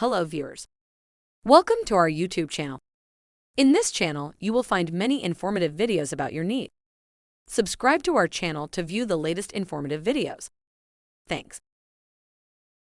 Hello viewers. Welcome to our YouTube channel. In this channel, you will find many informative videos about your needs. Subscribe to our channel to view the latest informative videos. Thanks.